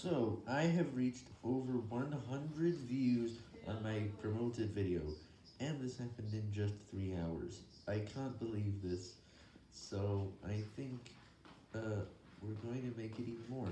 So, I have reached over 100 views on my promoted video, and this happened in just 3 hours. I can't believe this, so I think, uh, we're going to make it even more.